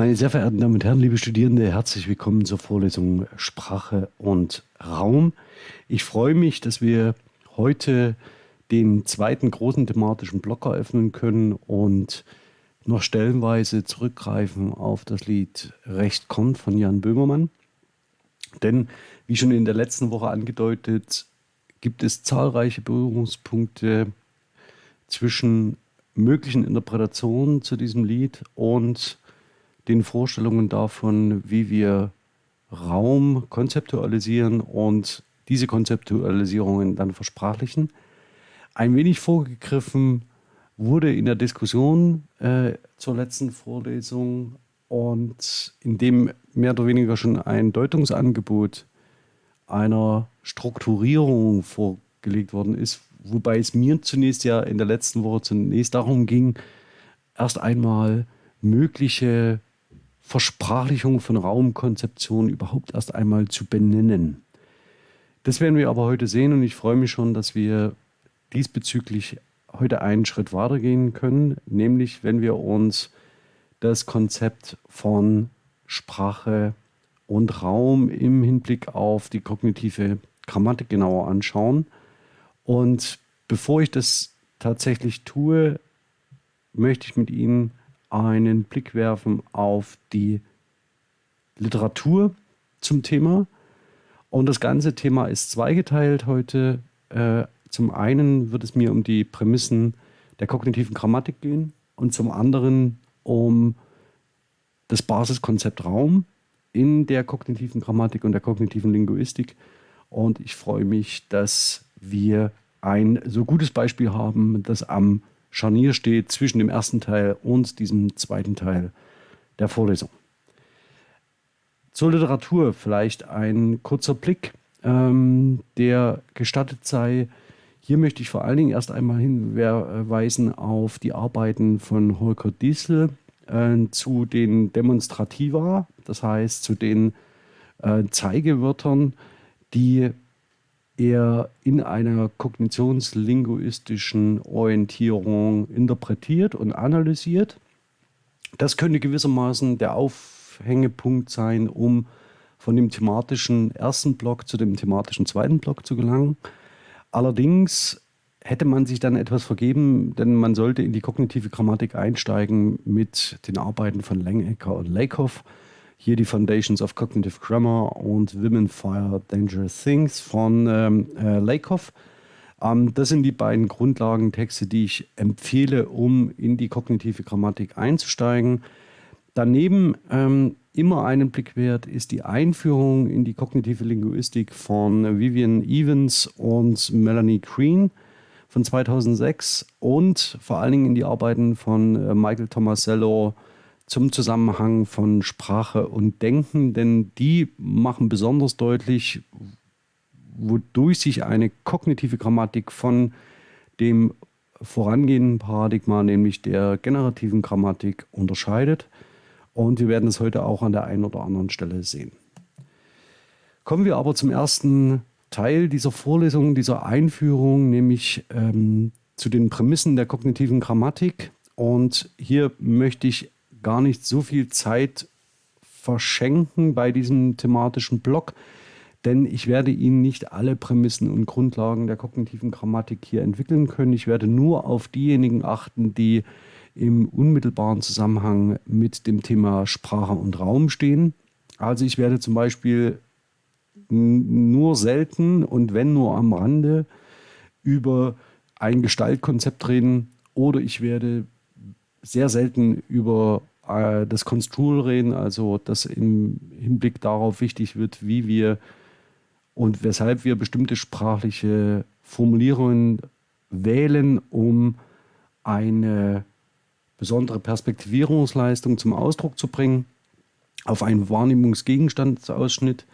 Meine sehr verehrten Damen und Herren, liebe Studierende, herzlich willkommen zur Vorlesung Sprache und Raum. Ich freue mich, dass wir heute den zweiten großen thematischen Block eröffnen können und noch stellenweise zurückgreifen auf das Lied Recht kommt von Jan Böhmermann. Denn, wie schon in der letzten Woche angedeutet, gibt es zahlreiche Berührungspunkte zwischen möglichen Interpretationen zu diesem Lied und den Vorstellungen davon, wie wir Raum konzeptualisieren und diese Konzeptualisierungen dann versprachlichen. Ein wenig vorgegriffen wurde in der Diskussion äh, zur letzten Vorlesung und in dem mehr oder weniger schon ein Deutungsangebot einer Strukturierung vorgelegt worden ist, wobei es mir zunächst ja in der letzten Woche zunächst darum ging, erst einmal mögliche Versprachlichung von Raumkonzeption überhaupt erst einmal zu benennen. Das werden wir aber heute sehen und ich freue mich schon, dass wir diesbezüglich heute einen Schritt weitergehen können, nämlich wenn wir uns das Konzept von Sprache und Raum im Hinblick auf die kognitive Grammatik genauer anschauen. Und bevor ich das tatsächlich tue, möchte ich mit Ihnen einen Blick werfen auf die Literatur zum Thema. Und das ganze Thema ist zweigeteilt heute. Äh, zum einen wird es mir um die Prämissen der kognitiven Grammatik gehen und zum anderen um das Basiskonzept Raum in der kognitiven Grammatik und der kognitiven Linguistik. Und ich freue mich, dass wir ein so gutes Beispiel haben, das am Scharnier steht zwischen dem ersten Teil und diesem zweiten Teil der Vorlesung. Zur Literatur vielleicht ein kurzer Blick, ähm, der gestattet sei. Hier möchte ich vor allen Dingen erst einmal hinweisen auf die Arbeiten von Holger Diesel äh, zu den Demonstrativa, das heißt zu den äh, Zeigewörtern, die er in einer kognitionslinguistischen Orientierung interpretiert und analysiert. Das könnte gewissermaßen der Aufhängepunkt sein, um von dem thematischen ersten Block zu dem thematischen zweiten Block zu gelangen. Allerdings hätte man sich dann etwas vergeben, denn man sollte in die kognitive Grammatik einsteigen mit den Arbeiten von Langecker und Lakoff. Hier die Foundations of Cognitive Grammar und Women Fire Dangerous Things von ähm, äh, Lakoff. Ähm, das sind die beiden Grundlagentexte, die ich empfehle, um in die kognitive Grammatik einzusteigen. Daneben ähm, immer einen Blick wert ist die Einführung in die kognitive Linguistik von Vivian Evans und Melanie Green von 2006 und vor allen Dingen in die Arbeiten von äh, Michael Tomasello, zum Zusammenhang von Sprache und Denken, denn die machen besonders deutlich, wodurch sich eine kognitive Grammatik von dem vorangehenden Paradigma, nämlich der generativen Grammatik, unterscheidet. Und wir werden es heute auch an der einen oder anderen Stelle sehen. Kommen wir aber zum ersten Teil dieser Vorlesung, dieser Einführung, nämlich ähm, zu den Prämissen der kognitiven Grammatik. Und hier möchte ich gar nicht so viel Zeit verschenken bei diesem thematischen Block, denn ich werde Ihnen nicht alle Prämissen und Grundlagen der kognitiven Grammatik hier entwickeln können. Ich werde nur auf diejenigen achten, die im unmittelbaren Zusammenhang mit dem Thema Sprache und Raum stehen. Also ich werde zum Beispiel nur selten und wenn nur am Rande über ein Gestaltkonzept reden oder ich werde sehr selten über äh, das Construal reden, also dass im Hinblick darauf wichtig wird, wie wir und weshalb wir bestimmte sprachliche Formulierungen wählen, um eine besondere Perspektivierungsleistung zum Ausdruck zu bringen, auf einen Wahrnehmungsgegenstandsausschnitt.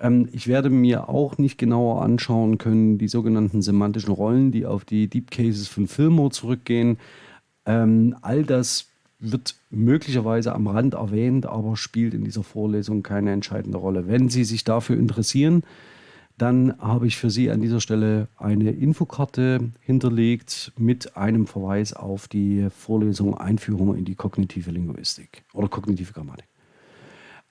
Ähm, ich werde mir auch nicht genauer anschauen können, die sogenannten semantischen Rollen, die auf die Deep Cases von Fillmore zurückgehen. Ähm, all das wird möglicherweise am Rand erwähnt, aber spielt in dieser Vorlesung keine entscheidende Rolle. Wenn Sie sich dafür interessieren, dann habe ich für Sie an dieser Stelle eine Infokarte hinterlegt mit einem Verweis auf die Vorlesung Einführung in die kognitive Linguistik oder kognitive Grammatik.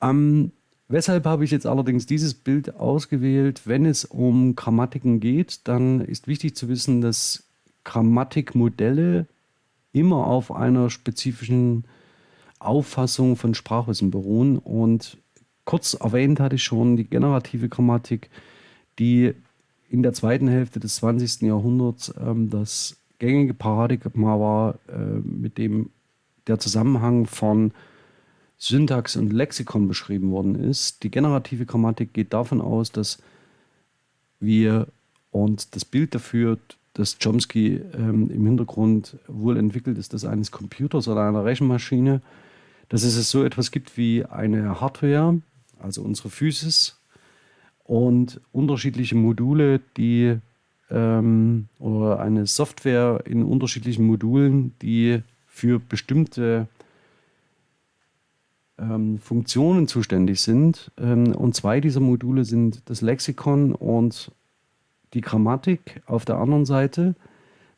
Ähm, weshalb habe ich jetzt allerdings dieses Bild ausgewählt? Wenn es um Grammatiken geht, dann ist wichtig zu wissen, dass Grammatikmodelle immer auf einer spezifischen Auffassung von Sprachwissen beruhen. Und kurz erwähnt hatte ich schon die generative Grammatik, die in der zweiten Hälfte des 20. Jahrhunderts ähm, das gängige Paradigma war, äh, mit dem der Zusammenhang von Syntax und Lexikon beschrieben worden ist. Die generative Grammatik geht davon aus, dass wir und das Bild dafür, das Chomsky ähm, im Hintergrund wohl entwickelt ist, das eines Computers oder einer Rechenmaschine, dass es so etwas gibt wie eine Hardware, also unsere Physis, und unterschiedliche Module, die ähm, oder eine Software in unterschiedlichen Modulen, die für bestimmte ähm, Funktionen zuständig sind. Ähm, und zwei dieser Module sind das Lexikon und die Grammatik auf der anderen Seite.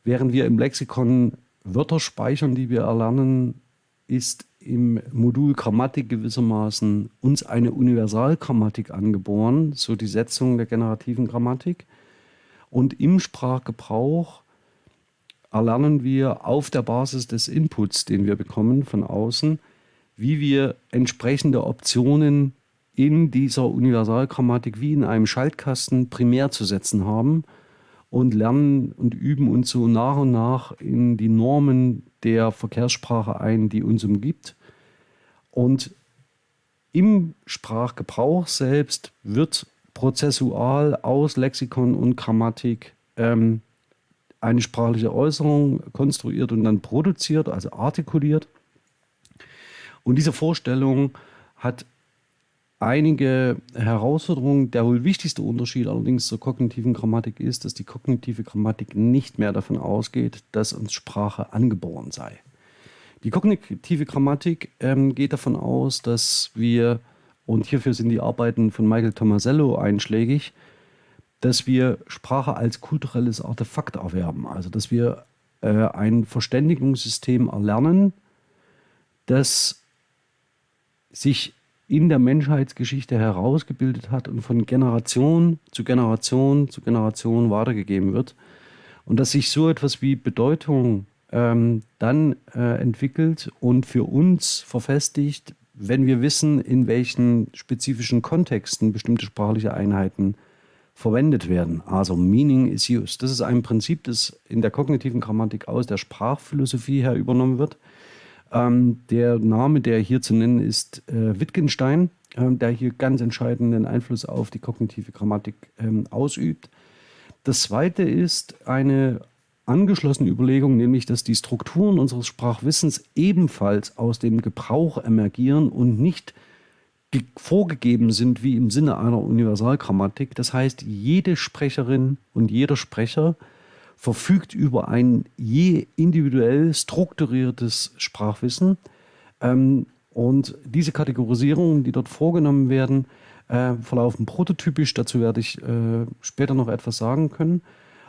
Während wir im Lexikon Wörter speichern, die wir erlernen, ist im Modul Grammatik gewissermaßen uns eine Universalgrammatik angeboren, so die Setzung der generativen Grammatik. Und im Sprachgebrauch erlernen wir auf der Basis des Inputs, den wir bekommen von außen, wie wir entsprechende Optionen in dieser Universalgrammatik wie in einem Schaltkasten primär zu setzen haben und lernen und üben uns so nach und nach in die Normen der Verkehrssprache ein, die uns umgibt. Und im Sprachgebrauch selbst wird prozessual aus Lexikon und Grammatik ähm, eine sprachliche Äußerung konstruiert und dann produziert, also artikuliert. Und diese Vorstellung hat einige Herausforderungen. Der wohl wichtigste Unterschied allerdings zur kognitiven Grammatik ist, dass die kognitive Grammatik nicht mehr davon ausgeht, dass uns Sprache angeboren sei. Die kognitive Grammatik ähm, geht davon aus, dass wir, und hierfür sind die Arbeiten von Michael Tomasello einschlägig, dass wir Sprache als kulturelles Artefakt erwerben. Also dass wir äh, ein Verständigungssystem erlernen, das sich in der Menschheitsgeschichte herausgebildet hat und von Generation zu Generation zu Generation weitergegeben wird. Und dass sich so etwas wie Bedeutung ähm, dann äh, entwickelt und für uns verfestigt, wenn wir wissen, in welchen spezifischen Kontexten bestimmte sprachliche Einheiten verwendet werden. Also Meaning is used. Das ist ein Prinzip, das in der kognitiven Grammatik aus der Sprachphilosophie her übernommen wird. Ähm, der Name, der hier zu nennen ist, äh, Wittgenstein, äh, der hier ganz entscheidenden Einfluss auf die kognitive Grammatik ähm, ausübt. Das zweite ist eine angeschlossene Überlegung, nämlich dass die Strukturen unseres Sprachwissens ebenfalls aus dem Gebrauch emergieren und nicht vorgegeben sind wie im Sinne einer Universalgrammatik. Das heißt, jede Sprecherin und jeder Sprecher verfügt über ein je individuell strukturiertes Sprachwissen. Ähm, und diese Kategorisierungen, die dort vorgenommen werden, äh, verlaufen prototypisch. Dazu werde ich äh, später noch etwas sagen können.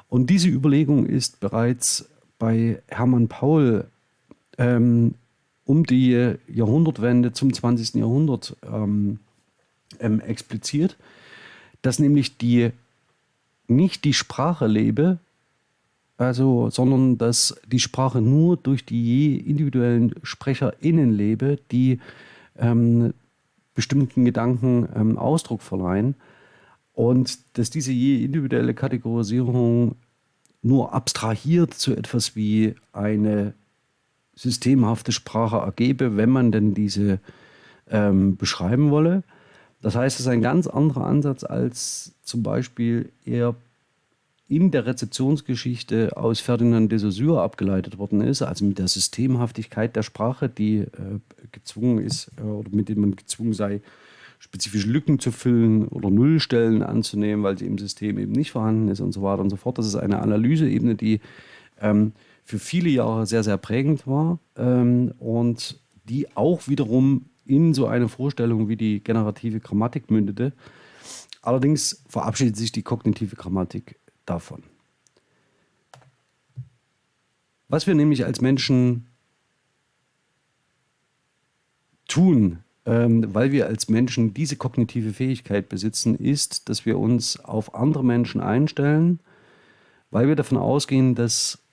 Und diese Überlegung ist bereits bei Hermann Paul ähm, um die Jahrhundertwende zum 20. Jahrhundert ähm, ähm, expliziert, dass nämlich die nicht die Sprache lebe, also, sondern dass die Sprache nur durch die je individuellen SprecherInnen lebe, die ähm, bestimmten Gedanken ähm, Ausdruck verleihen. Und dass diese je individuelle Kategorisierung nur abstrahiert zu etwas wie eine systemhafte Sprache ergebe, wenn man denn diese ähm, beschreiben wolle. Das heißt, es ist ein ganz anderer Ansatz als zum Beispiel eher in der Rezeptionsgeschichte aus Ferdinand de Saussure abgeleitet worden ist, also mit der Systemhaftigkeit der Sprache, die äh, gezwungen ist äh, oder mit dem man gezwungen sei, spezifische Lücken zu füllen oder Nullstellen anzunehmen, weil sie im System eben nicht vorhanden ist und so weiter und so fort. Das ist eine Analyseebene, die ähm, für viele Jahre sehr, sehr prägend war ähm, und die auch wiederum in so eine Vorstellung wie die generative Grammatik mündete. Allerdings verabschiedet sich die kognitive Grammatik davon. Was wir nämlich als Menschen tun, ähm, weil wir als Menschen diese kognitive Fähigkeit besitzen, ist, dass wir uns auf andere Menschen einstellen, weil wir davon ausgehen, dass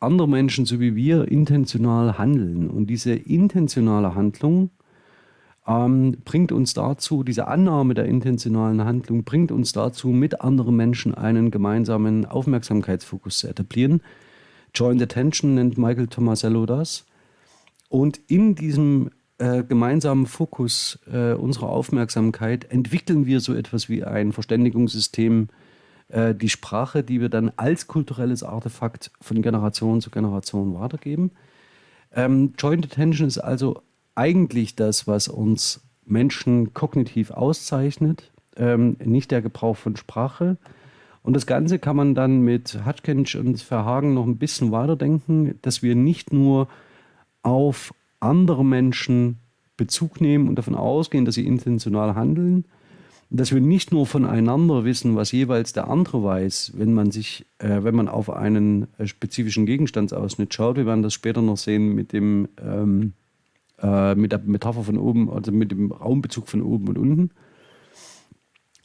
andere Menschen so wie wir intentional handeln. Und diese intentionale Handlung ähm, bringt uns dazu, diese Annahme der intentionalen Handlung bringt uns dazu, mit anderen Menschen einen gemeinsamen Aufmerksamkeitsfokus zu etablieren. Joint Attention nennt Michael Tomasello das. Und in diesem äh, gemeinsamen Fokus äh, unserer Aufmerksamkeit entwickeln wir so etwas wie ein Verständigungssystem, äh, die Sprache, die wir dann als kulturelles Artefakt von Generation zu Generation weitergeben. Ähm, Joint Attention ist also eigentlich das, was uns Menschen kognitiv auszeichnet, ähm, nicht der Gebrauch von Sprache. Und das Ganze kann man dann mit Hutchinson und Verhagen noch ein bisschen weiterdenken, dass wir nicht nur auf andere Menschen Bezug nehmen und davon ausgehen, dass sie intentional handeln, dass wir nicht nur voneinander wissen, was jeweils der andere weiß, wenn man sich, äh, wenn man auf einen äh, spezifischen Gegenstandsausschnitt schaut. Wir werden das später noch sehen mit dem ähm, äh, mit der Metapher von oben, also mit dem Raumbezug von oben und unten,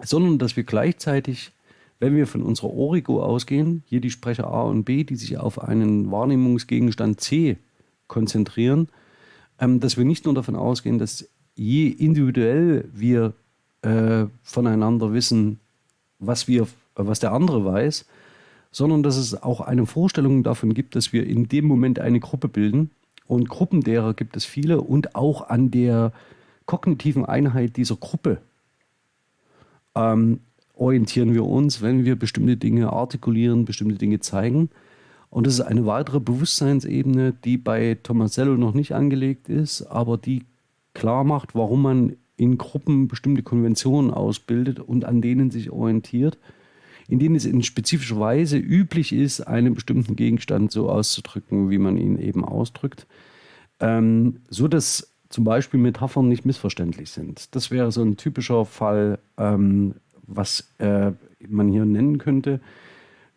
sondern dass wir gleichzeitig, wenn wir von unserer Origo ausgehen, hier die Sprecher A und B, die sich auf einen Wahrnehmungsgegenstand C konzentrieren, ähm, dass wir nicht nur davon ausgehen, dass je individuell wir äh, voneinander wissen, was wir, was der andere weiß, sondern dass es auch eine Vorstellung davon gibt, dass wir in dem Moment eine Gruppe bilden und Gruppen derer gibt es viele und auch an der kognitiven Einheit dieser Gruppe ähm, orientieren wir uns, wenn wir bestimmte Dinge artikulieren, bestimmte Dinge zeigen. Und das ist eine weitere Bewusstseinsebene, die bei Tomasello noch nicht angelegt ist, aber die klar macht, warum man in Gruppen bestimmte Konventionen ausbildet und an denen sich orientiert in denen es in spezifischer Weise üblich ist, einen bestimmten Gegenstand so auszudrücken, wie man ihn eben ausdrückt, ähm, so dass zum Beispiel Metaphern nicht missverständlich sind. Das wäre so ein typischer Fall, ähm, was äh, man hier nennen könnte.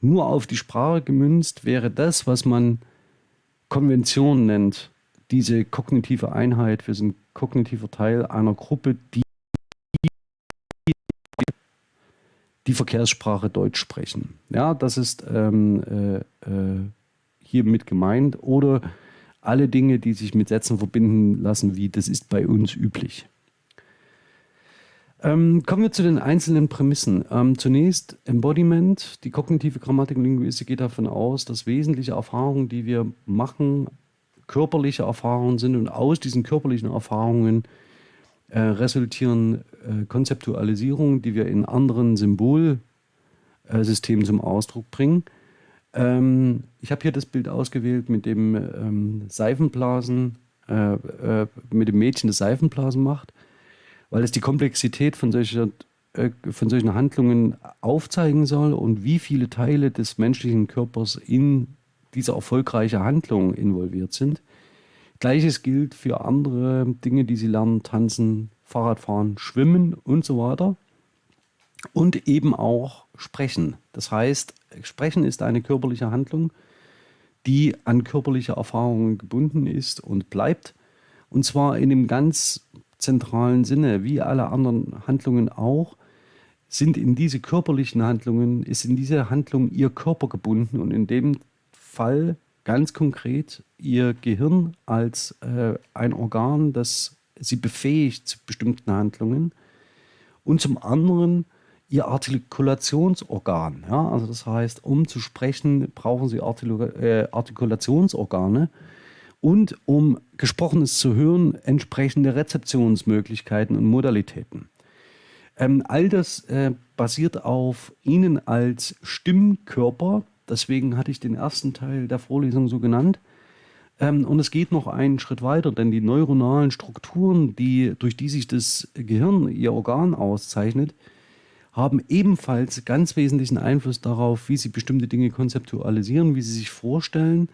Nur auf die Sprache gemünzt wäre das, was man Konvention nennt, diese kognitive Einheit. Wir sind kognitiver Teil einer Gruppe, die die Verkehrssprache Deutsch sprechen. Ja, das ist ähm, äh, äh, hiermit gemeint. Oder alle Dinge, die sich mit Sätzen verbinden lassen, wie das ist bei uns üblich. Ähm, kommen wir zu den einzelnen Prämissen. Ähm, zunächst Embodiment. Die kognitive Grammatik und Linguistik geht davon aus, dass wesentliche Erfahrungen, die wir machen, körperliche Erfahrungen sind und aus diesen körperlichen Erfahrungen äh, resultieren äh, Konzeptualisierungen, die wir in anderen Symbolsystemen zum Ausdruck bringen. Ähm, ich habe hier das Bild ausgewählt mit dem ähm, Seifenblasen, äh, äh, mit dem Mädchen, das Seifenblasen macht, weil es die Komplexität von, solcher, äh, von solchen Handlungen aufzeigen soll und wie viele Teile des menschlichen Körpers in diese erfolgreiche Handlung involviert sind. Gleiches gilt für andere Dinge, die Sie lernen, tanzen, Fahrradfahren, schwimmen und so weiter. Und eben auch sprechen. Das heißt, sprechen ist eine körperliche Handlung, die an körperliche Erfahrungen gebunden ist und bleibt. Und zwar in dem ganz zentralen Sinne, wie alle anderen Handlungen auch, sind in diese körperlichen Handlungen, ist in diese Handlung ihr Körper gebunden und in dem Fall ganz konkret ihr Gehirn als äh, ein Organ, das sie befähigt zu bestimmten Handlungen und zum anderen ihr Artikulationsorgan. Ja? Also das heißt, um zu sprechen, brauchen sie Artikula äh, Artikulationsorgane und um Gesprochenes zu hören, entsprechende Rezeptionsmöglichkeiten und Modalitäten. Ähm, all das äh, basiert auf Ihnen als Stimmkörper, Deswegen hatte ich den ersten Teil der Vorlesung so genannt. Ähm, und es geht noch einen Schritt weiter, denn die neuronalen Strukturen, die, durch die sich das Gehirn, ihr Organ auszeichnet, haben ebenfalls ganz wesentlichen Einfluss darauf, wie sie bestimmte Dinge konzeptualisieren, wie sie sich vorstellen,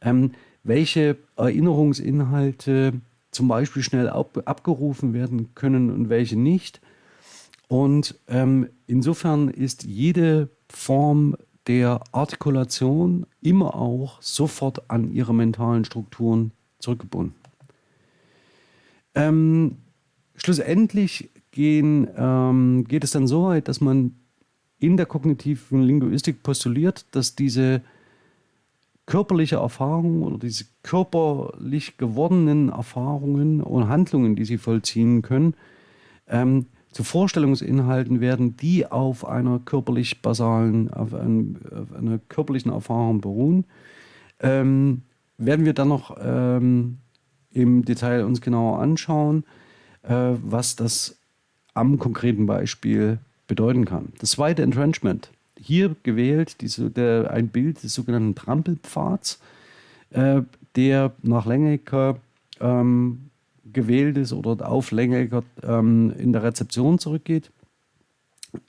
ähm, welche Erinnerungsinhalte zum Beispiel schnell ab, abgerufen werden können und welche nicht. Und ähm, insofern ist jede Form der Artikulation immer auch sofort an ihre mentalen Strukturen zurückgebunden. Ähm, schlussendlich gehen, ähm, geht es dann so weit, dass man in der kognitiven Linguistik postuliert, dass diese körperliche Erfahrung oder diese körperlich gewordenen Erfahrungen und Handlungen, die sie vollziehen können, ähm, zu Vorstellungsinhalten werden, die auf einer körperlich basalen, auf, einem, auf einer körperlichen Erfahrung beruhen. Ähm, werden wir dann noch ähm, im Detail uns genauer anschauen, äh, was das am konkreten Beispiel bedeuten kann. Das zweite Entrenchment. Hier gewählt diese, der, ein Bild des sogenannten Trampelpfads, äh, der nach Lengecker ähm, gewählt ist oder auf Lengecker ähm, in der Rezeption zurückgeht.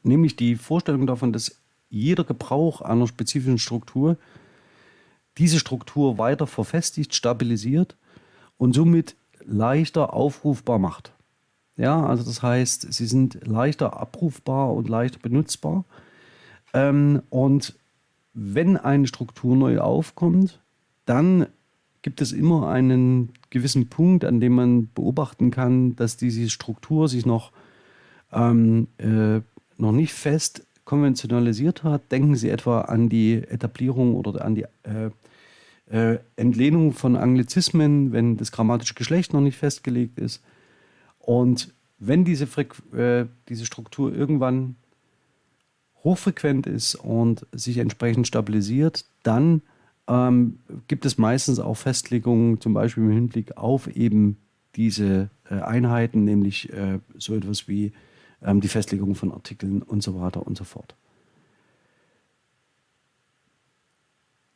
Nämlich die Vorstellung davon, dass jeder Gebrauch einer spezifischen Struktur diese Struktur weiter verfestigt, stabilisiert und somit leichter aufrufbar macht. Ja, also das heißt, sie sind leichter abrufbar und leichter benutzbar. Ähm, und wenn eine Struktur neu aufkommt, dann gibt es immer einen gewissen Punkt, an dem man beobachten kann, dass diese Struktur sich noch, ähm, äh, noch nicht fest konventionalisiert hat. Denken Sie etwa an die Etablierung oder an die äh, äh, Entlehnung von Anglizismen, wenn das grammatische Geschlecht noch nicht festgelegt ist. Und wenn diese, Frequ äh, diese Struktur irgendwann hochfrequent ist und sich entsprechend stabilisiert, dann ähm, gibt es meistens auch Festlegungen, zum Beispiel im Hinblick auf eben diese äh, Einheiten, nämlich äh, so etwas wie ähm, die Festlegung von Artikeln und so weiter und so fort.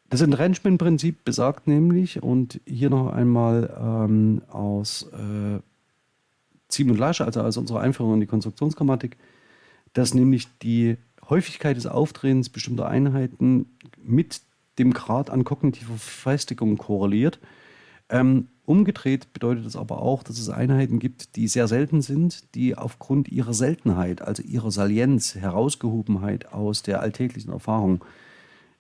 Das Entrenchment-Prinzip besagt nämlich, und hier noch einmal ähm, aus äh, Ziem und Lasch, also aus unserer Einführung in die Konstruktionsgrammatik, dass nämlich die Häufigkeit des Auftretens bestimmter Einheiten mit dem Grad an kognitiver Festigung korreliert. Ähm, umgedreht bedeutet das aber auch, dass es Einheiten gibt, die sehr selten sind, die aufgrund ihrer Seltenheit, also ihrer Salienz, Herausgehobenheit aus der alltäglichen Erfahrung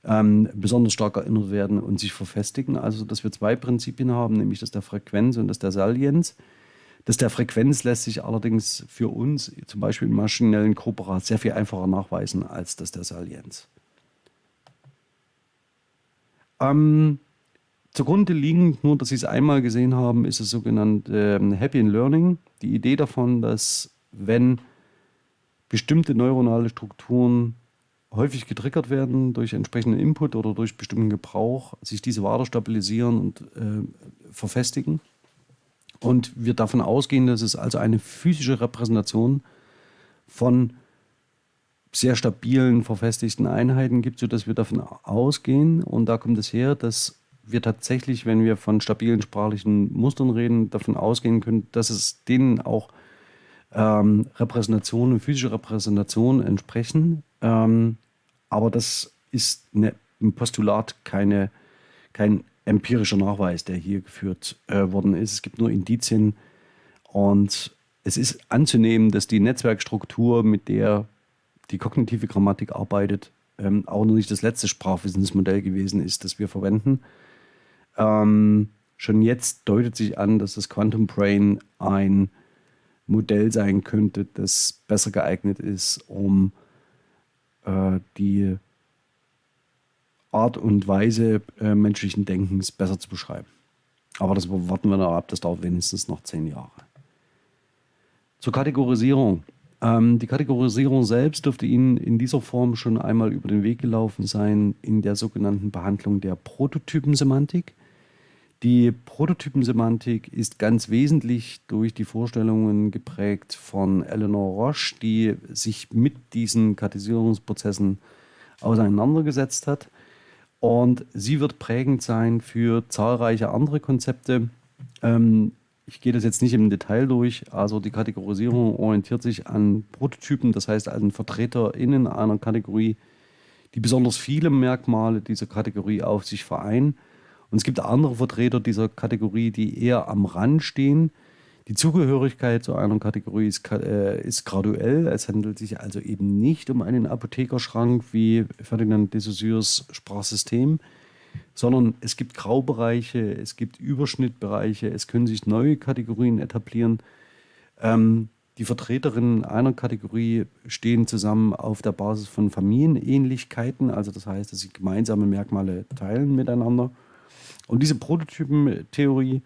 ähm, besonders stark erinnert werden und sich verfestigen. Also, dass wir zwei Prinzipien haben, nämlich das der Frequenz und das der Salienz. Das der Frequenz lässt sich allerdings für uns, zum Beispiel im maschinellen Korporat, sehr viel einfacher nachweisen als das der Salienz. Ähm, zugrunde liegend, nur dass Sie es einmal gesehen haben, ist das sogenannte ähm, Happy in Learning. Die Idee davon, dass wenn bestimmte neuronale Strukturen häufig getriggert werden durch entsprechenden Input oder durch bestimmten Gebrauch, sich diese weiter stabilisieren und äh, verfestigen. Und wir davon ausgehen, dass es also eine physische Repräsentation von sehr stabilen, verfestigten Einheiten gibt, sodass wir davon ausgehen, und da kommt es her, dass wir tatsächlich, wenn wir von stabilen sprachlichen Mustern reden, davon ausgehen können, dass es denen auch ähm, Repräsentationen, physische Repräsentationen entsprechen. Ähm, aber das ist eine, im Postulat keine, kein empirischer Nachweis, der hier geführt äh, worden ist. Es gibt nur Indizien und es ist anzunehmen, dass die Netzwerkstruktur, mit der die kognitive Grammatik arbeitet, ähm, auch noch nicht das letzte Sprachwissensmodell gewesen ist, das wir verwenden. Ähm, schon jetzt deutet sich an, dass das Quantum Brain ein Modell sein könnte, das besser geeignet ist, um äh, die Art und Weise äh, menschlichen Denkens besser zu beschreiben. Aber das warten wir noch ab, das dauert wenigstens noch zehn Jahre. Zur Kategorisierung. Ähm, die Kategorisierung selbst dürfte Ihnen in dieser Form schon einmal über den Weg gelaufen sein in der sogenannten Behandlung der Prototypensemantik. Die Prototypensemantik ist ganz wesentlich durch die Vorstellungen geprägt von Eleanor Roche, die sich mit diesen Kategorisierungsprozessen auseinandergesetzt hat. Und sie wird prägend sein für zahlreiche andere Konzepte. Ähm, ich gehe das jetzt nicht im Detail durch. Also die Kategorisierung orientiert sich an Prototypen, das heißt an VertreterInnen einer Kategorie, die besonders viele Merkmale dieser Kategorie auf sich vereinen. Und es gibt andere Vertreter dieser Kategorie, die eher am Rand stehen, Die Zugehörigkeit zu einer Kategorie ist, äh, ist, graduell. Es handelt sich also eben nicht um einen Apothekerschrank wie Ferdinand de Saussures Sprachsystem, sondern es gibt Graubereiche, es gibt Überschnittbereiche, es können sich neue Kategorien etablieren. Ähm, die Vertreterinnen einer Kategorie stehen zusammen auf der Basis von Familienähnlichkeiten, also das heißt, dass sie gemeinsame Merkmale teilen miteinander. Und diese Prototypentheorie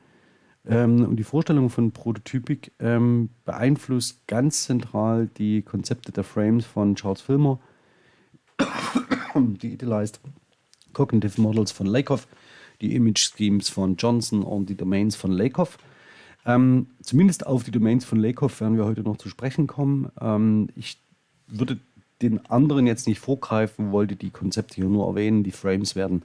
ähm, und die Vorstellung von Prototypik ähm, beeinflusst ganz zentral die Konzepte der Frames von Charles Filmer, die Idealized Cognitive Models von Lakoff, die Image Schemes von Johnson und die Domains von Lakoff. Ähm, zumindest auf die Domains von Lakoff werden wir heute noch zu sprechen kommen. Ähm, ich würde den anderen jetzt nicht vorgreifen, wollte die Konzepte hier nur erwähnen. Die Frames werden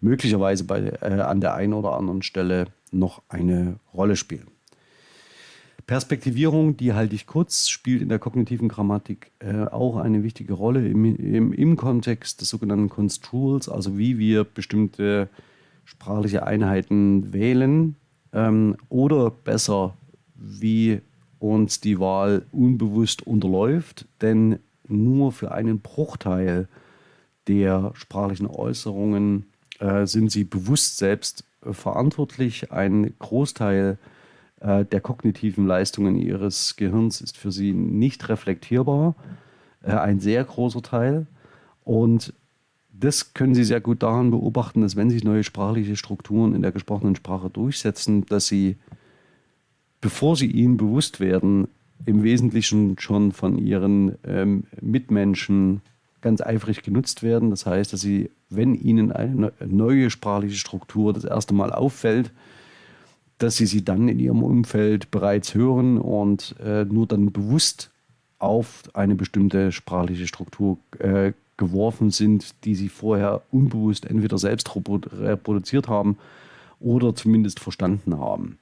möglicherweise bei, äh, an der einen oder anderen Stelle noch eine Rolle spielen. Perspektivierung, die halte ich kurz, spielt in der kognitiven Grammatik äh, auch eine wichtige Rolle im, im, im Kontext des sogenannten Construals, also wie wir bestimmte sprachliche Einheiten wählen ähm, oder besser, wie uns die Wahl unbewusst unterläuft, denn nur für einen Bruchteil der sprachlichen Äußerungen äh, sind sie bewusst selbst äh, verantwortlich. Ein Großteil äh, der kognitiven Leistungen ihres Gehirns ist für sie nicht reflektierbar, äh, ein sehr großer Teil. Und das können Sie sehr gut daran beobachten, dass wenn sich neue sprachliche Strukturen in der gesprochenen Sprache durchsetzen, dass sie, bevor sie ihnen bewusst werden, im Wesentlichen schon von ihren ähm, Mitmenschen ganz eifrig genutzt werden. Das heißt, dass sie, wenn ihnen eine neue sprachliche Struktur das erste Mal auffällt, dass sie sie dann in ihrem Umfeld bereits hören und äh, nur dann bewusst auf eine bestimmte sprachliche Struktur äh, geworfen sind, die sie vorher unbewusst entweder selbst reproduziert haben oder zumindest verstanden haben.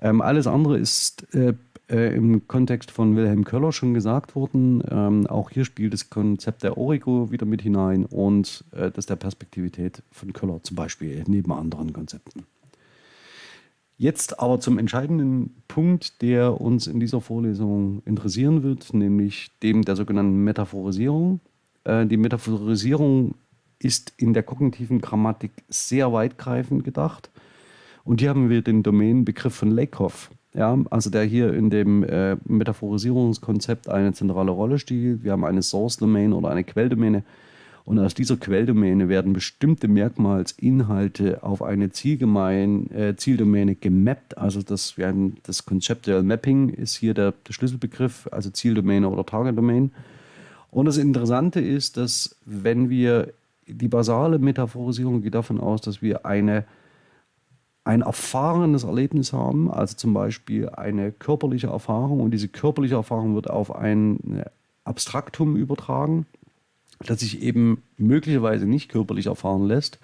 Ähm, alles andere ist äh, äh, im Kontext von Wilhelm Köller schon gesagt worden. Ähm, auch hier spielt das Konzept der Origo wieder mit hinein und äh, das der Perspektivität von Köller zum Beispiel neben anderen Konzepten. Jetzt aber zum entscheidenden Punkt, der uns in dieser Vorlesung interessieren wird, nämlich dem der sogenannten Metaphorisierung. Äh, die Metaphorisierung ist in der kognitiven Grammatik sehr weitgreifend gedacht. Und hier haben wir den Domänenbegriff von Lakoff, ja, also der hier in dem äh, Metaphorisierungskonzept eine zentrale Rolle spielt. Wir haben eine Source Domain oder eine Quelldomäne. Und aus dieser Quelldomäne werden bestimmte Merkmalsinhalte auf eine Zielgemein, äh, Zieldomäne gemappt. Also das, wir haben das Conceptual Mapping ist hier der, der Schlüsselbegriff, also Zieldomäne oder Target Domain. Und das Interessante ist, dass wenn wir die basale Metaphorisierung geht davon aus, dass wir eine, ein erfahrenes Erlebnis haben, also zum Beispiel eine körperliche Erfahrung und diese körperliche Erfahrung wird auf ein Abstraktum übertragen, das sich eben möglicherweise nicht körperlich erfahren lässt.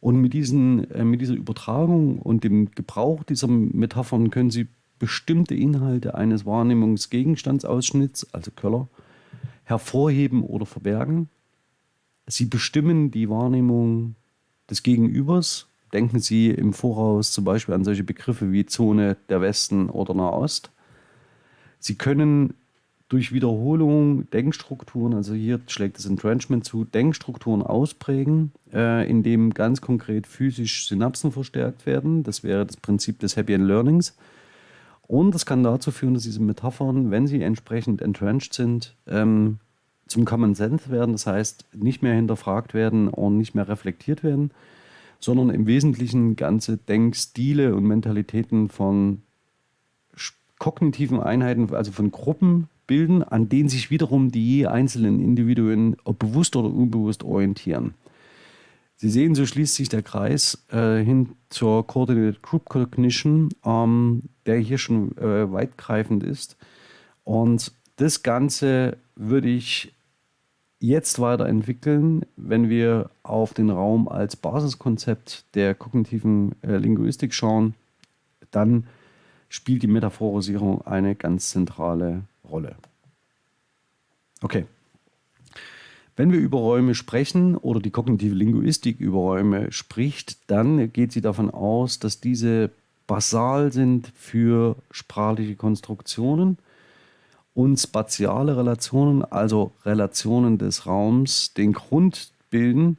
Und mit, diesen, äh, mit dieser Übertragung und dem Gebrauch dieser Metaphern können Sie bestimmte Inhalte eines Wahrnehmungsgegenstandsausschnitts, also Köller, hervorheben oder verbergen. Sie bestimmen die Wahrnehmung des Gegenübers. Denken Sie im Voraus zum Beispiel an solche Begriffe wie Zone der Westen oder Nahost. Sie können durch Wiederholung Denkstrukturen, also hier schlägt das Entrenchment zu, Denkstrukturen ausprägen, äh, indem ganz konkret physisch Synapsen verstärkt werden. Das wäre das Prinzip des Happy End Learnings. Und das kann dazu führen, dass diese Metaphern, wenn sie entsprechend entrenched sind, ähm, zum Common Sense werden, das heißt nicht mehr hinterfragt werden und nicht mehr reflektiert werden, sondern im Wesentlichen ganze Denkstile und Mentalitäten von kognitiven Einheiten, also von Gruppen bilden, an denen sich wiederum die einzelnen Individuen bewusst oder unbewusst orientieren. Sie sehen, so schließt sich der Kreis äh, hin zur Coordinated Group Cognition, ähm, der hier schon äh, weitgreifend ist. Und das Ganze würde ich jetzt weiterentwickeln, wenn wir auf den Raum als Basiskonzept der kognitiven äh, Linguistik schauen, dann spielt die Metaphorisierung eine ganz zentrale Rolle. Okay. Wenn wir über Räume sprechen oder die kognitive Linguistik über Räume spricht, dann geht sie davon aus, dass diese basal sind für sprachliche Konstruktionen und spatiale Relationen, also Relationen des Raums, den Grund bilden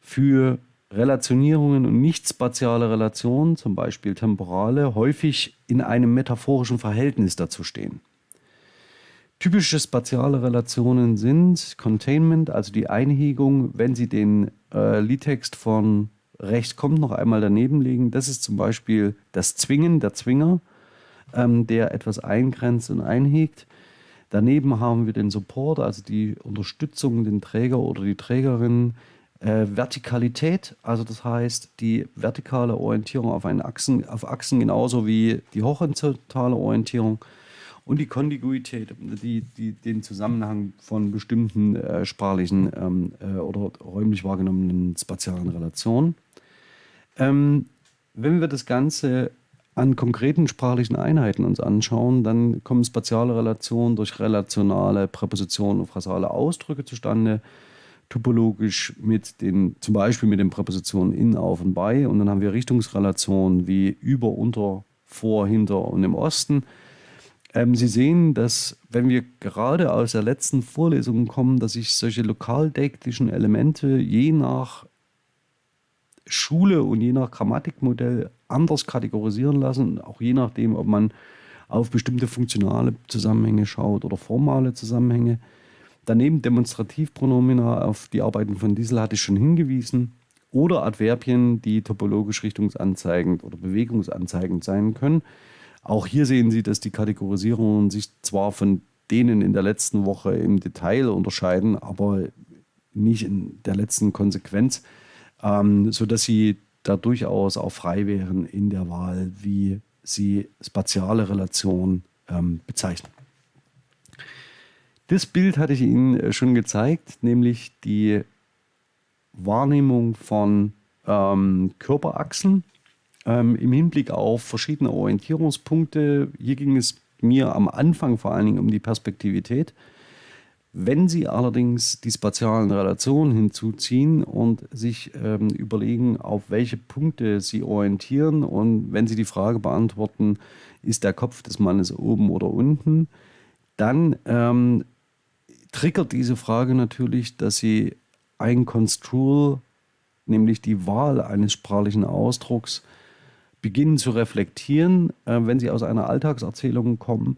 für Relationierungen und nicht spatiale Relationen, zum Beispiel temporale, häufig in einem metaphorischen Verhältnis dazu stehen. Typische spatiale Relationen sind Containment, also die Einhegung, wenn Sie den äh, Liedtext von rechts kommt noch einmal daneben legen. Das ist zum Beispiel das Zwingen, der Zwinger, ähm, der etwas eingrenzt und einhegt. Daneben haben wir den Support, also die Unterstützung, den Träger oder die Trägerin. Äh, Vertikalität, also das heißt die vertikale Orientierung auf, einen Achsen, auf Achsen genauso wie die horizontale Orientierung und die Kontiguität, die, die, den Zusammenhang von bestimmten äh, sprachlichen ähm, äh, oder räumlich wahrgenommenen spatialen Relationen. Ähm, wenn wir das Ganze an konkreten sprachlichen Einheiten uns anschauen, dann kommen spatiale Relationen durch relationale Präpositionen und phrasale Ausdrücke zustande, topologisch mit den, zum Beispiel mit den Präpositionen in, auf und bei. Und dann haben wir Richtungsrelationen wie über, unter, vor, hinter und im Osten. Ähm, Sie sehen, dass wenn wir gerade aus der letzten Vorlesung kommen, dass sich solche lokaldektischen Elemente je nach Schule und je nach Grammatikmodell anders kategorisieren lassen, auch je nachdem, ob man auf bestimmte funktionale Zusammenhänge schaut oder formale Zusammenhänge. Daneben Demonstrativpronomina auf die Arbeiten von Diesel hatte ich schon hingewiesen oder Adverbien, die topologisch richtungsanzeigend oder bewegungsanzeigend sein können. Auch hier sehen Sie, dass die Kategorisierungen sich zwar von denen in der letzten Woche im Detail unterscheiden, aber nicht in der letzten Konsequenz, ähm, sodass Sie da durchaus auch frei wären in der Wahl, wie Sie spatiale Relationen ähm, bezeichnen. Das Bild hatte ich Ihnen äh, schon gezeigt, nämlich die Wahrnehmung von ähm, Körperachsen ähm, im Hinblick auf verschiedene Orientierungspunkte. Hier ging es mir am Anfang vor allen Dingen um die Perspektivität. Wenn Sie allerdings die spatialen Relationen hinzuziehen und sich ähm, überlegen, auf welche Punkte Sie orientieren und wenn Sie die Frage beantworten, ist der Kopf des Mannes oben oder unten, dann ähm, triggert diese Frage natürlich, dass Sie ein Construal, nämlich die Wahl eines sprachlichen Ausdrucks, beginnen zu reflektieren, äh, wenn sie aus einer Alltagserzählung kommen,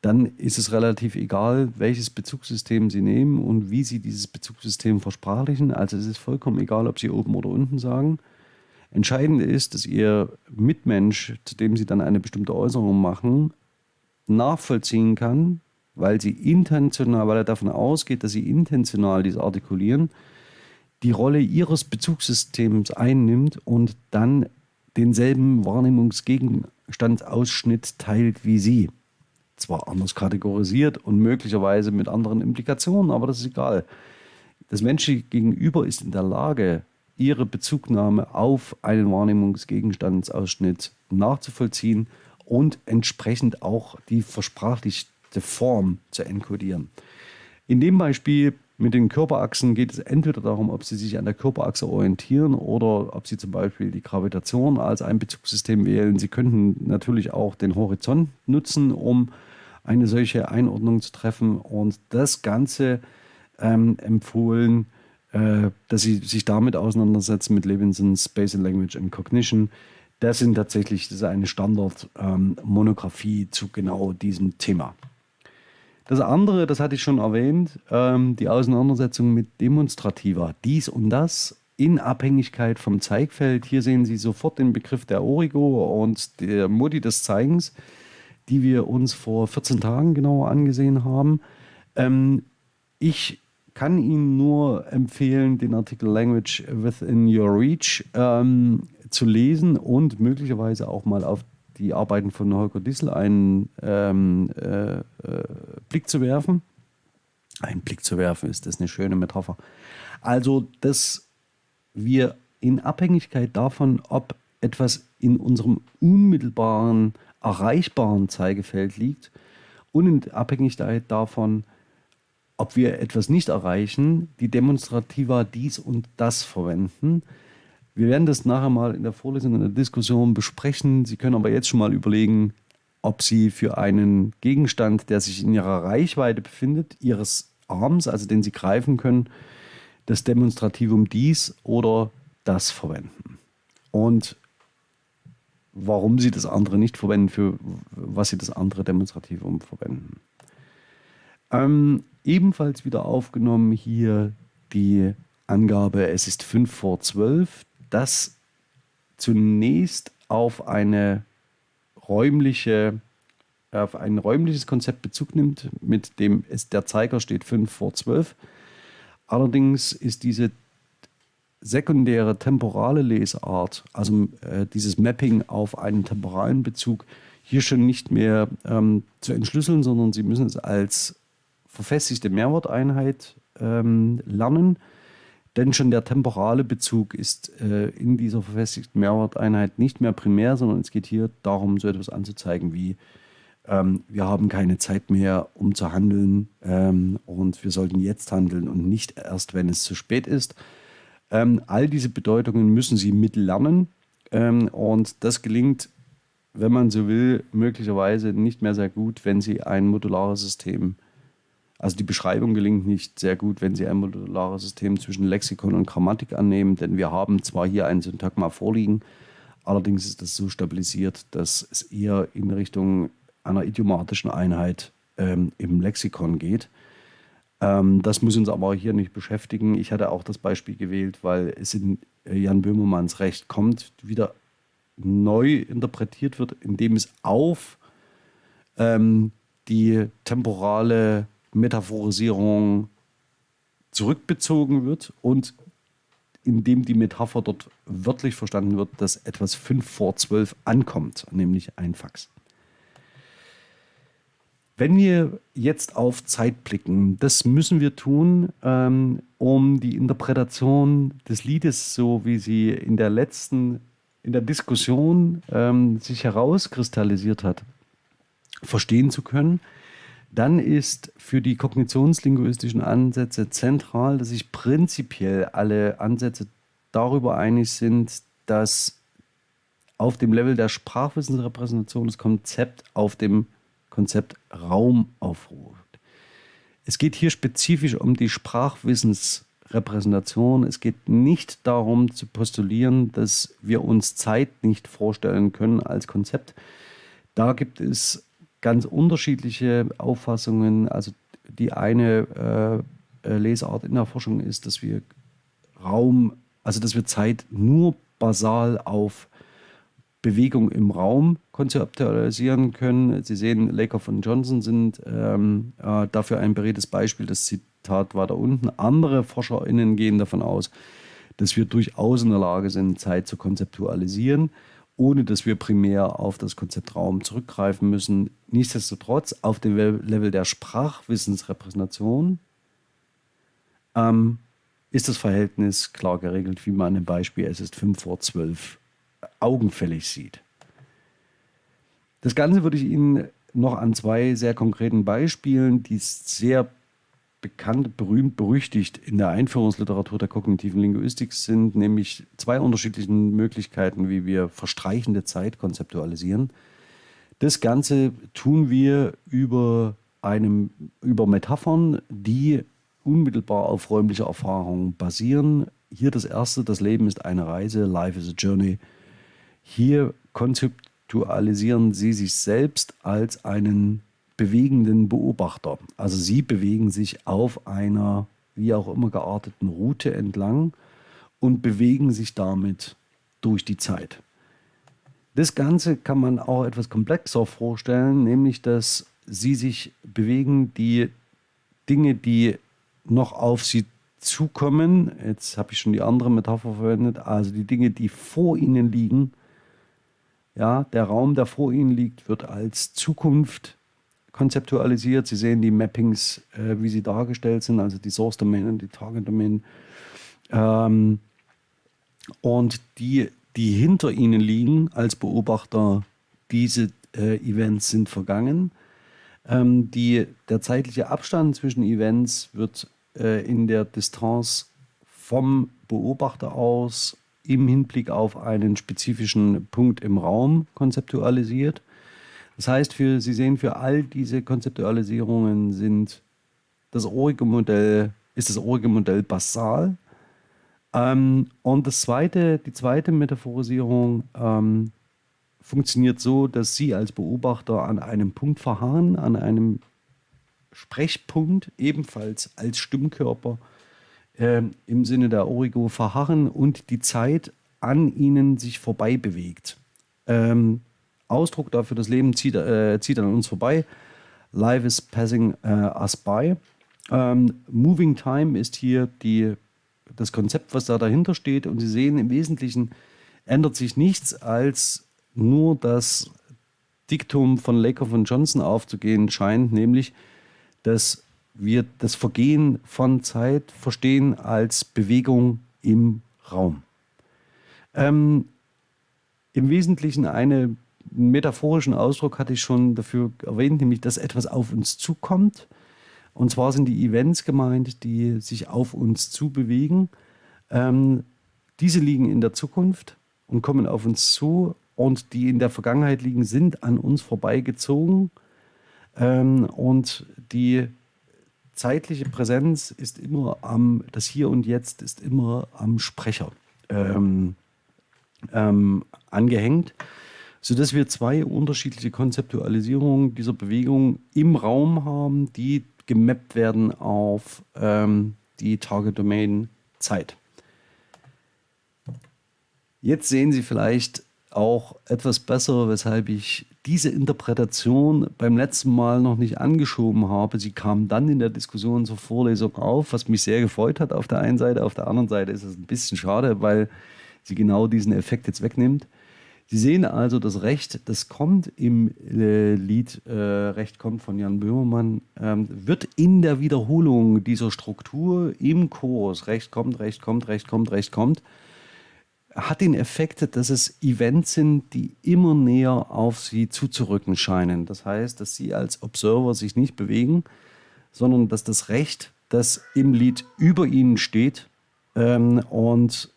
dann ist es relativ egal, welches Bezugssystem Sie nehmen und wie Sie dieses Bezugssystem versprachlichen. Also es ist vollkommen egal, ob Sie oben oder unten sagen. Entscheidend ist, dass Ihr Mitmensch, zu dem Sie dann eine bestimmte Äußerung machen, nachvollziehen kann, weil Sie intentional, weil er davon ausgeht, dass Sie intentional dies artikulieren, die Rolle Ihres Bezugssystems einnimmt und dann denselben Wahrnehmungsgegenstandsausschnitt teilt wie Sie. Zwar anders kategorisiert und möglicherweise mit anderen Implikationen, aber das ist egal. Das menschliche Gegenüber ist in der Lage, ihre Bezugnahme auf einen Wahrnehmungsgegenstandsausschnitt nachzuvollziehen und entsprechend auch die versprachlichte Form zu enkodieren. In dem Beispiel mit den Körperachsen geht es entweder darum, ob Sie sich an der Körperachse orientieren oder ob Sie zum Beispiel die Gravitation als ein Bezugssystem wählen. Sie könnten natürlich auch den Horizont nutzen, um eine solche Einordnung zu treffen und das Ganze ähm, empfohlen, äh, dass Sie sich damit auseinandersetzen mit Levinson's Spatial Language and Cognition. Das sind tatsächlich das ist eine Standard-Monographie ähm, zu genau diesem Thema. Das andere, das hatte ich schon erwähnt, ähm, die Auseinandersetzung mit Demonstrativer. Dies und das in Abhängigkeit vom Zeigfeld. Hier sehen Sie sofort den Begriff der Origo und der Modi des Zeigens, die wir uns vor 14 Tagen genauer angesehen haben. Ähm, ich kann Ihnen nur empfehlen, den Artikel Language Within Your Reach ähm, zu lesen und möglicherweise auch mal auf die Arbeiten von Holger Dissel einen ähm, äh, äh, Blick zu werfen. Ein Blick zu werfen ist das eine schöne Metapher. Also, dass wir in Abhängigkeit davon, ob etwas in unserem unmittelbaren, erreichbaren Zeigefeld liegt und in Abhängigkeit davon, ob wir etwas nicht erreichen, die Demonstrativa dies und das verwenden, Wir werden das nachher mal in der Vorlesung, in der Diskussion besprechen. Sie können aber jetzt schon mal überlegen, ob Sie für einen Gegenstand, der sich in Ihrer Reichweite befindet, Ihres Arms, also den Sie greifen können, das Demonstrativum dies oder das verwenden. Und warum Sie das andere nicht verwenden, für was Sie das andere Demonstrativum verwenden. Ähm, ebenfalls wieder aufgenommen hier die Angabe, es ist 5 vor 12, das zunächst auf eine räumliche auf ein räumliches Konzept Bezug nimmt, mit dem es der Zeiger steht 5 vor 12. Allerdings ist diese sekundäre temporale Lesart, also äh, dieses Mapping auf einen temporalen Bezug, hier schon nicht mehr ähm, zu entschlüsseln, sondern Sie müssen es als verfestigte Mehrworteinheit ähm, lernen. Denn schon der temporale Bezug ist äh, in dieser verfestigten Mehrworteinheit nicht mehr primär, sondern es geht hier darum, so etwas anzuzeigen wie ähm, wir haben keine Zeit mehr, um zu handeln ähm, und wir sollten jetzt handeln und nicht erst, wenn es zu spät ist. Ähm, all diese Bedeutungen müssen Sie mitlernen ähm, und das gelingt, wenn man so will, möglicherweise nicht mehr sehr gut, wenn Sie ein modulares System also die Beschreibung gelingt nicht sehr gut, wenn Sie ein modulares System zwischen Lexikon und Grammatik annehmen, denn wir haben zwar hier ein Syntagma vorliegen, allerdings ist das so stabilisiert, dass es eher in Richtung einer idiomatischen Einheit ähm, im Lexikon geht. Ähm, das muss uns aber hier nicht beschäftigen. Ich hatte auch das Beispiel gewählt, weil es in äh, Jan Böhmermanns Recht kommt, wieder neu interpretiert wird, indem es auf ähm, die temporale Metaphorisierung zurückbezogen wird und indem die Metapher dort wörtlich verstanden wird, dass etwas 5 vor 12 ankommt, nämlich ein Fax. Wenn wir jetzt auf Zeit blicken, das müssen wir tun, ähm, um die Interpretation des Liedes, so wie sie in der letzten, in der Diskussion ähm, sich herauskristallisiert hat, verstehen zu können. Dann ist für die kognitionslinguistischen Ansätze zentral, dass sich prinzipiell alle Ansätze darüber einig sind, dass auf dem Level der Sprachwissensrepräsentation das Konzept auf dem Konzept Raum aufruft. Es geht hier spezifisch um die Sprachwissensrepräsentation. Es geht nicht darum zu postulieren, dass wir uns Zeit nicht vorstellen können als Konzept. Da gibt es ganz unterschiedliche Auffassungen. Also die eine äh, äh Lesart in der Forschung ist, dass wir Raum, also dass wir Zeit nur basal auf Bewegung im Raum konzeptualisieren können. Sie sehen, Lakoff und Johnson sind ähm, äh, dafür ein beredtes Beispiel. Das Zitat war da unten. Andere ForscherInnen gehen davon aus, dass wir durchaus in der Lage sind, Zeit zu konzeptualisieren, ohne dass wir primär auf das Konzept Raum zurückgreifen müssen. Nichtsdestotrotz, auf dem Level der Sprachwissensrepräsentation ähm, ist das Verhältnis klar geregelt, wie man im Beispiel es ist 5 vor 12 augenfällig sieht. Das Ganze würde ich Ihnen noch an zwei sehr konkreten Beispielen, die sehr bekannt, berühmt, berüchtigt in der Einführungsliteratur der kognitiven Linguistik sind, nämlich zwei unterschiedlichen Möglichkeiten, wie wir verstreichende Zeit konzeptualisieren. Das Ganze tun wir über, einem, über Metaphern, die unmittelbar auf räumlicher Erfahrung basieren. Hier das erste, das Leben ist eine Reise, Life is a Journey. Hier konzeptualisieren Sie sich selbst als einen bewegenden Beobachter. Also Sie bewegen sich auf einer wie auch immer gearteten Route entlang und bewegen sich damit durch die Zeit. Das Ganze kann man auch etwas komplexer vorstellen, nämlich dass Sie sich bewegen, die Dinge, die noch auf Sie zukommen, jetzt habe ich schon die andere Metapher verwendet, also die Dinge, die vor Ihnen liegen, ja, der Raum, der vor Ihnen liegt, wird als Zukunft konzeptualisiert. Sie sehen die Mappings, äh, wie sie dargestellt sind, also die Source Domain und die Target Domain. Ähm, und die, die hinter Ihnen liegen als Beobachter, diese äh, Events sind vergangen. Ähm, die, der zeitliche Abstand zwischen Events wird äh, in der Distanz vom Beobachter aus im Hinblick auf einen spezifischen Punkt im Raum konzeptualisiert. Das heißt, für, Sie sehen, für all diese Konzeptualisierungen sind das orige Modell, ist das orige Modell basal. Ähm, und das zweite, die zweite Metaphorisierung ähm, funktioniert so, dass Sie als Beobachter an einem Punkt verharren, an einem Sprechpunkt, ebenfalls als Stimmkörper äh, im Sinne der Origo verharren und die Zeit an ihnen sich vorbei bewegt. Ähm, Ausdruck dafür, das Leben zieht, äh, zieht an uns vorbei. Life is passing uh, us by. Ähm, Moving Time ist hier die, das Konzept, was da dahinter steht. Und Sie sehen, im Wesentlichen ändert sich nichts, als nur das Diktum von Laker von Johnson aufzugehen scheint, nämlich, dass wir das Vergehen von Zeit verstehen als Bewegung im Raum. Ähm, Im Wesentlichen einen metaphorischen Ausdruck hatte ich schon dafür erwähnt, nämlich dass etwas auf uns zukommt. Und zwar sind die Events gemeint, die sich auf uns zubewegen. Ähm, diese liegen in der Zukunft und kommen auf uns zu und die in der Vergangenheit liegen, sind an uns vorbeigezogen. Ähm, und die zeitliche Präsenz ist immer am, das Hier und Jetzt ist immer am Sprecher ähm, ähm, angehängt, sodass wir zwei unterschiedliche Konzeptualisierungen dieser Bewegung im Raum haben, die gemappt werden auf ähm, die Target Domain Zeit. Jetzt sehen Sie vielleicht auch etwas besser, weshalb ich diese Interpretation beim letzten Mal noch nicht angeschoben habe. Sie kam dann in der Diskussion zur Vorlesung auf, was mich sehr gefreut hat auf der einen Seite. Auf der anderen Seite ist es ein bisschen schade, weil sie genau diesen Effekt jetzt wegnimmt. Sie sehen also, das Recht, das kommt im äh, Lied äh, Recht kommt von Jan Böhmermann, ähm, wird in der Wiederholung dieser Struktur im Chorus, Recht kommt, Recht kommt, Recht kommt, Recht kommt, hat den Effekt, dass es Events sind, die immer näher auf sie zuzurücken scheinen. Das heißt, dass sie als Observer sich nicht bewegen, sondern dass das Recht, das im Lied über ihnen steht ähm, und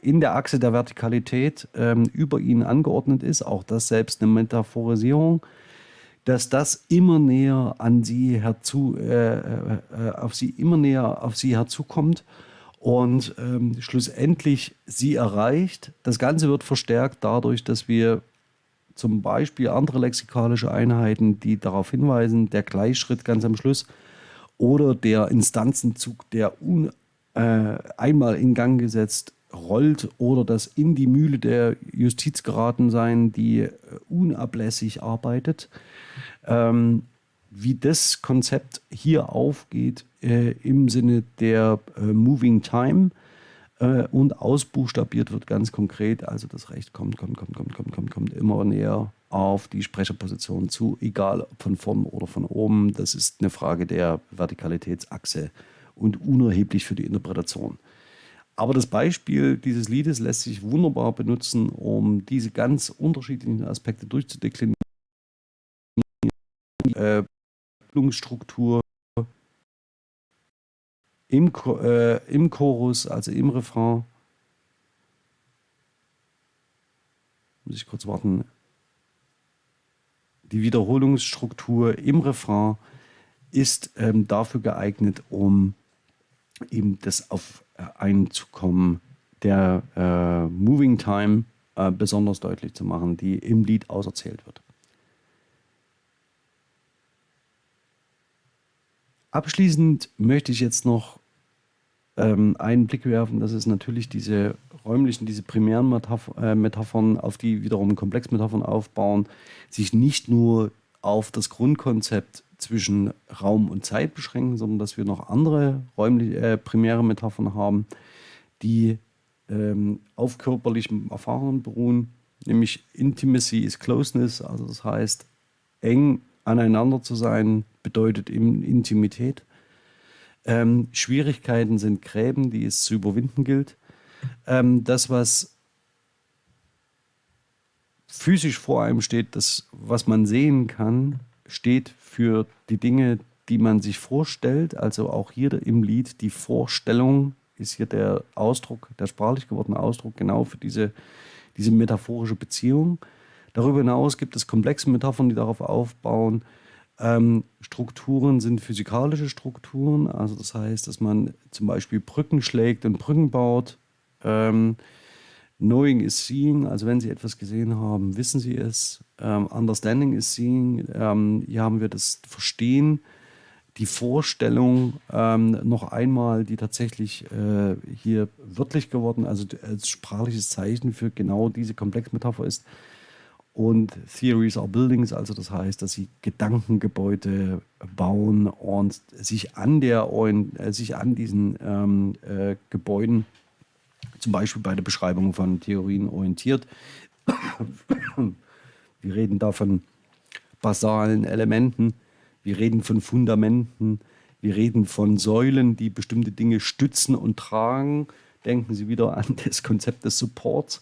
in der Achse der Vertikalität ähm, über ihnen angeordnet ist, auch das selbst eine Metaphorisierung, dass das immer näher an sie herzu, äh, äh, äh auf sie immer näher auf sie herzukommt und ähm, schlussendlich sie erreicht. Das Ganze wird verstärkt dadurch, dass wir zum Beispiel andere lexikalische Einheiten, die darauf hinweisen, der Gleichschritt ganz am Schluss oder der Instanzenzug, der un, äh, einmal in Gang gesetzt rollt oder das in die Mühle der Justiz geraten sein, die äh, unablässig arbeitet. Ähm, wie das Konzept hier aufgeht äh, im Sinne der äh, Moving Time äh, und ausbuchstabiert wird ganz konkret. Also das Recht kommt, kommt, kommt, kommt, kommt, kommt, kommt immer näher auf die Sprecherposition zu, egal ob von vorn oder von oben. Das ist eine Frage der Vertikalitätsachse und unerheblich für die Interpretation. Aber das Beispiel dieses Liedes lässt sich wunderbar benutzen, um diese ganz unterschiedlichen Aspekte durchzudeklinieren. Äh, Handlungsstruktur im, äh, im Chorus, also im Refrain. Muss ich kurz warten. Die Wiederholungsstruktur im Refrain ist ähm, dafür geeignet, um eben das auf Einzukommen der äh, Moving Time äh, besonders deutlich zu machen, die im Lied auserzählt wird. Abschließend möchte ich jetzt noch ähm, einen Blick werfen, dass es natürlich diese räumlichen, diese primären Metaph äh, Metaphern, auf die wiederum Komplexmetaphern aufbauen, sich nicht nur auf das Grundkonzept zwischen Raum und Zeit beschränken, sondern dass wir noch andere räumliche, äh, primäre Metaphern haben, die ähm, auf körperlichen Erfahrungen beruhen, nämlich Intimacy is Closeness, also das heißt eng aneinander zu sein, bedeutet Intimität. Ähm, Schwierigkeiten sind Gräben, die es zu überwinden gilt. Ähm, das, was physisch vor einem steht, das, was man sehen kann, steht für die Dinge, die man sich vorstellt. Also auch hier im Lied die Vorstellung ist hier der Ausdruck, der sprachlich gewordene Ausdruck genau für diese, diese metaphorische Beziehung. Darüber hinaus gibt es komplexe Metaphern, die darauf aufbauen. Ähm, Strukturen sind physikalische Strukturen, also das heißt, dass man zum Beispiel Brücken schlägt und Brücken baut. Ähm, Knowing is seeing, also wenn Sie etwas gesehen haben, wissen Sie es. Ähm, understanding is seeing, ähm, hier haben wir das Verstehen, die Vorstellung ähm, noch einmal, die tatsächlich äh, hier wörtlich geworden, also als sprachliches Zeichen für genau diese Komplexmetapher ist. Und Theories are Buildings, also das heißt, dass sie Gedankengebäude bauen und sich an, der, äh, sich an diesen ähm, äh, Gebäuden zum Beispiel bei der Beschreibung von Theorien orientiert. Wir reden da von basalen Elementen, wir reden von Fundamenten, wir reden von Säulen, die bestimmte Dinge stützen und tragen. Denken Sie wieder an das Konzept des Supports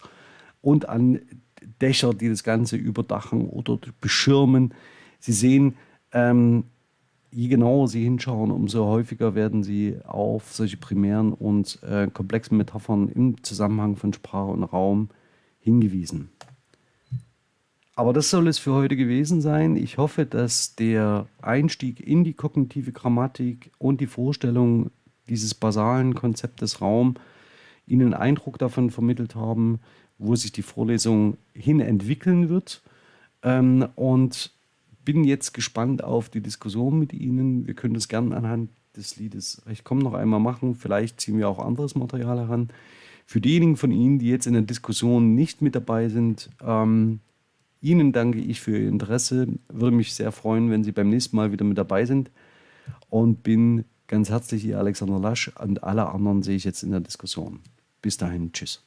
und an Dächer, die das Ganze überdachen oder beschirmen. Sie sehen, ähm, je genauer Sie hinschauen, umso häufiger werden Sie auf solche primären und äh, komplexen Metaphern im Zusammenhang von Sprache und Raum hingewiesen. Aber das soll es für heute gewesen sein. Ich hoffe, dass der Einstieg in die kognitive Grammatik und die Vorstellung dieses basalen Konzeptes Raum Ihnen Eindruck davon vermittelt haben, wo sich die Vorlesung hin entwickeln wird. Ähm, und bin jetzt gespannt auf die Diskussion mit Ihnen. Wir können das gerne anhand des Liedes Recht komm noch einmal machen. Vielleicht ziehen wir auch anderes Material heran. Für diejenigen von Ihnen, die jetzt in der Diskussion nicht mit dabei sind, ähm, Ihnen danke ich für Ihr Interesse. Würde mich sehr freuen, wenn Sie beim nächsten Mal wieder mit dabei sind. Und bin ganz herzlich Ihr Alexander Lasch und alle anderen sehe ich jetzt in der Diskussion. Bis dahin, tschüss.